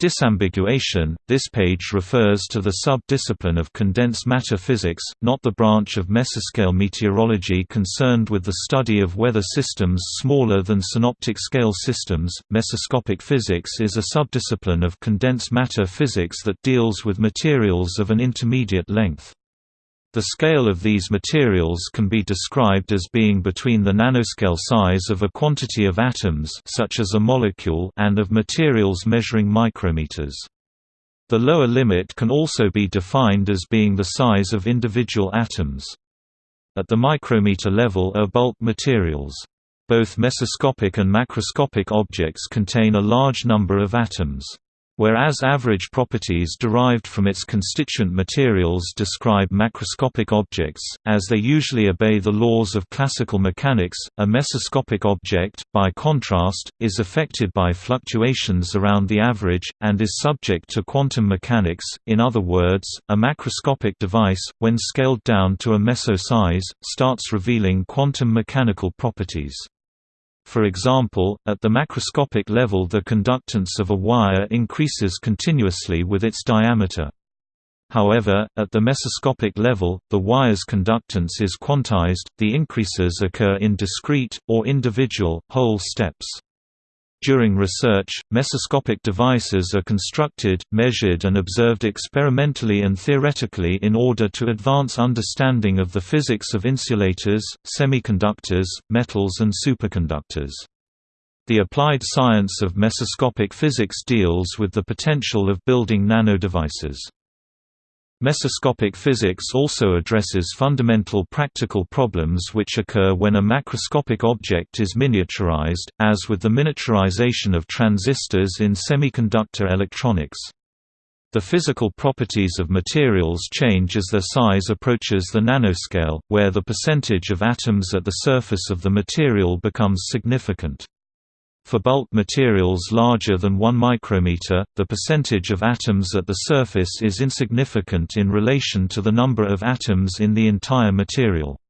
Disambiguation – This page refers to the sub-discipline of condensed matter physics, not the branch of mesoscale meteorology concerned with the study of weather systems smaller than synoptic-scale systems. Mesoscopic physics is a subdiscipline of condensed matter physics that deals with materials of an intermediate length. The scale of these materials can be described as being between the nanoscale size of a quantity of atoms such as a molecule and of materials measuring micrometers. The lower limit can also be defined as being the size of individual atoms. At the micrometer level are bulk materials. Both mesoscopic and macroscopic objects contain a large number of atoms. Whereas average properties derived from its constituent materials describe macroscopic objects, as they usually obey the laws of classical mechanics, a mesoscopic object, by contrast, is affected by fluctuations around the average, and is subject to quantum mechanics. In other words, a macroscopic device, when scaled down to a meso size, starts revealing quantum mechanical properties. For example, at the macroscopic level the conductance of a wire increases continuously with its diameter. However, at the mesoscopic level, the wire's conductance is quantized, the increases occur in discrete, or individual, whole steps. During research, mesoscopic devices are constructed, measured and observed experimentally and theoretically in order to advance understanding of the physics of insulators, semiconductors, metals and superconductors. The applied science of mesoscopic physics deals with the potential of building nanodevices. Mesoscopic physics also addresses fundamental practical problems which occur when a macroscopic object is miniaturized, as with the miniaturization of transistors in semiconductor electronics. The physical properties of materials change as their size approaches the nanoscale, where the percentage of atoms at the surface of the material becomes significant. For bulk materials larger than 1 micrometer, the percentage of atoms at the surface is insignificant in relation to the number of atoms in the entire material.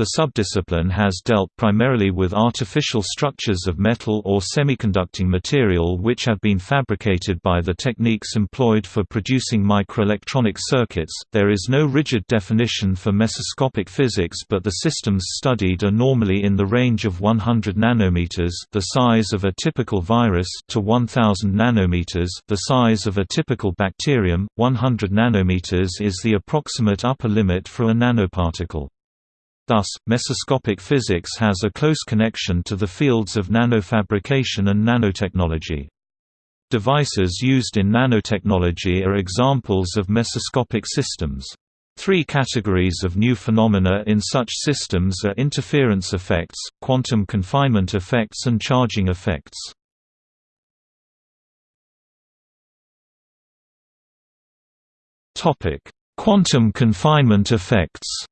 The subdiscipline has dealt primarily with artificial structures of metal or semiconducting material which have been fabricated by the techniques employed for producing microelectronic circuits. There is no rigid definition for mesoscopic physics, but the systems studied are normally in the range of 100 nanometers, the size of a typical virus, to 1000 nanometers, the size of a typical bacterium. 100 nanometers is the approximate upper limit for a nanoparticle. Thus, mesoscopic physics has a close connection to the fields of nanofabrication and nanotechnology. Devices used in nanotechnology are examples of mesoscopic systems. Three categories of new phenomena in such systems are interference effects, quantum confinement effects and charging effects. Quantum confinement effects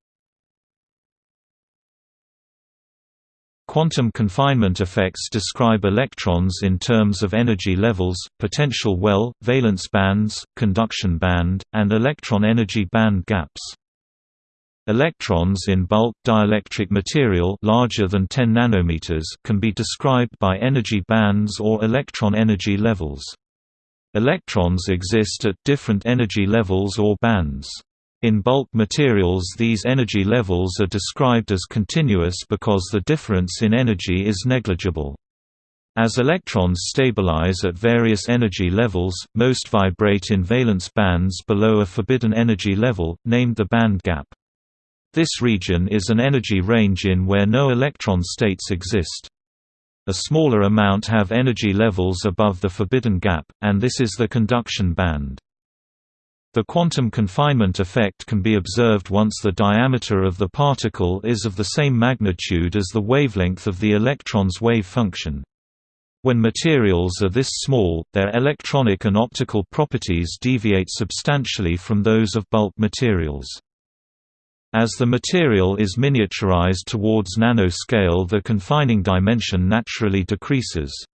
Quantum confinement effects describe electrons in terms of energy levels, potential well, valence bands, conduction band, and electron energy band gaps. Electrons in bulk dielectric material larger than 10 nanometers can be described by energy bands or electron energy levels. Electrons exist at different energy levels or bands. In bulk materials these energy levels are described as continuous because the difference in energy is negligible. As electrons stabilize at various energy levels, most vibrate in valence bands below a forbidden energy level, named the band gap. This region is an energy range in where no electron states exist. A smaller amount have energy levels above the forbidden gap, and this is the conduction band. The quantum confinement effect can be observed once the diameter of the particle is of the same magnitude as the wavelength of the electron's wave function. When materials are this small, their electronic and optical properties deviate substantially from those of bulk materials. As the material is miniaturized towards nanoscale the confining dimension naturally decreases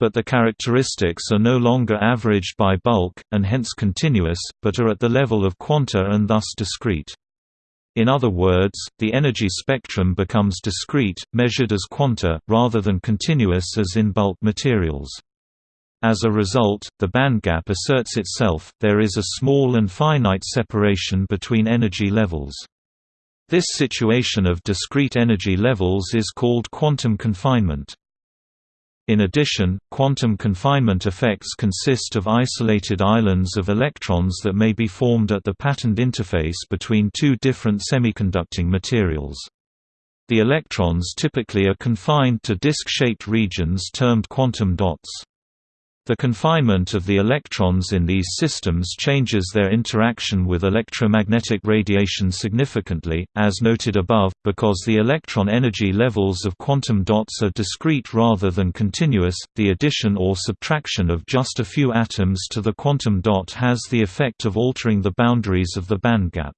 but the characteristics are no longer averaged by bulk, and hence continuous, but are at the level of quanta and thus discrete. In other words, the energy spectrum becomes discrete, measured as quanta, rather than continuous as in bulk materials. As a result, the bandgap asserts itself, there is a small and finite separation between energy levels. This situation of discrete energy levels is called quantum confinement. In addition, quantum confinement effects consist of isolated islands of electrons that may be formed at the patterned interface between two different semiconducting materials. The electrons typically are confined to disk-shaped regions termed quantum dots. The confinement of the electrons in these systems changes their interaction with electromagnetic radiation significantly, as noted above, because the electron energy levels of quantum dots are discrete rather than continuous. The addition or subtraction of just a few atoms to the quantum dot has the effect of altering the boundaries of the bandgap.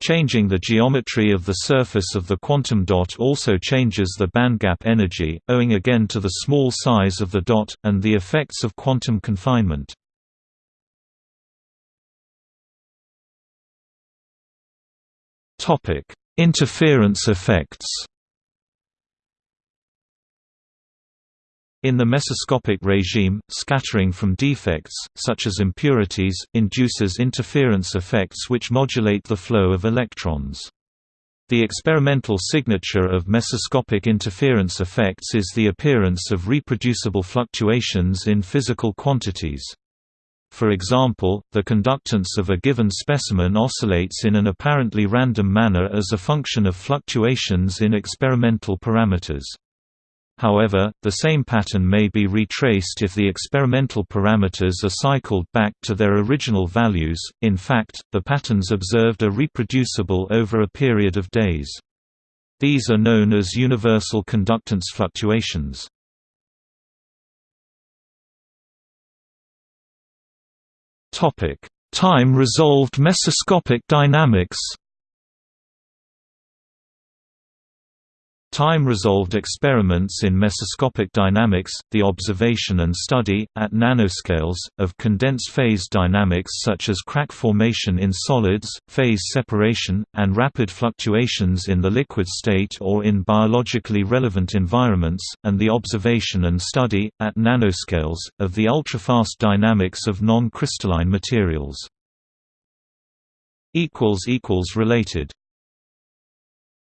Changing the geometry of the surface of the quantum dot also changes the bandgap energy, owing again to the small size of the dot, and the effects of quantum confinement. Interference effects In the mesoscopic regime, scattering from defects, such as impurities, induces interference effects which modulate the flow of electrons. The experimental signature of mesoscopic interference effects is the appearance of reproducible fluctuations in physical quantities. For example, the conductance of a given specimen oscillates in an apparently random manner as a function of fluctuations in experimental parameters. However, the same pattern may be retraced if the experimental parameters are cycled back to their original values, in fact, the patterns observed are reproducible over a period of days. These are known as universal conductance fluctuations. Time-resolved mesoscopic dynamics Time-resolved experiments in mesoscopic dynamics, the observation and study, at nanoscales, of condensed phase dynamics such as crack formation in solids, phase separation, and rapid fluctuations in the liquid state or in biologically relevant environments, and the observation and study, at nanoscales, of the ultrafast dynamics of non-crystalline materials. Related